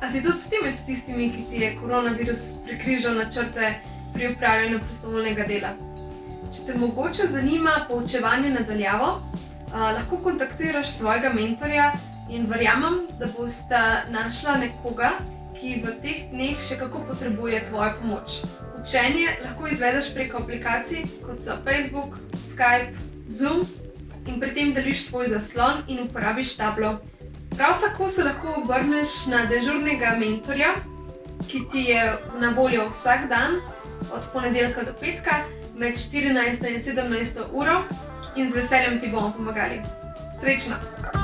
A si tudi ti med tistimi, ki ti je koronavirus prekrižal načrte pri upravljanju prostovoljnega dela? Če te mogoče zanima poučevanje nadaljavo, lahko kontaktiraš svojega mentorja in verjamem, da boste našla nekoga, ki v teh dneh še kako potrebuje tvojo pomoč. Učenje lahko izvedeš preko aplikacij, kot so Facebook, Skype, Zoom, in pri tem deliš svoj zaslon in uporabiš tablo. Prav tako se lahko obrneš na dežurnega mentorja, ki ti je na voljo vsak dan, od ponedeljka do petka, med 14 in 17 uro, in z veseljem ti bomo pomagali. Srečno!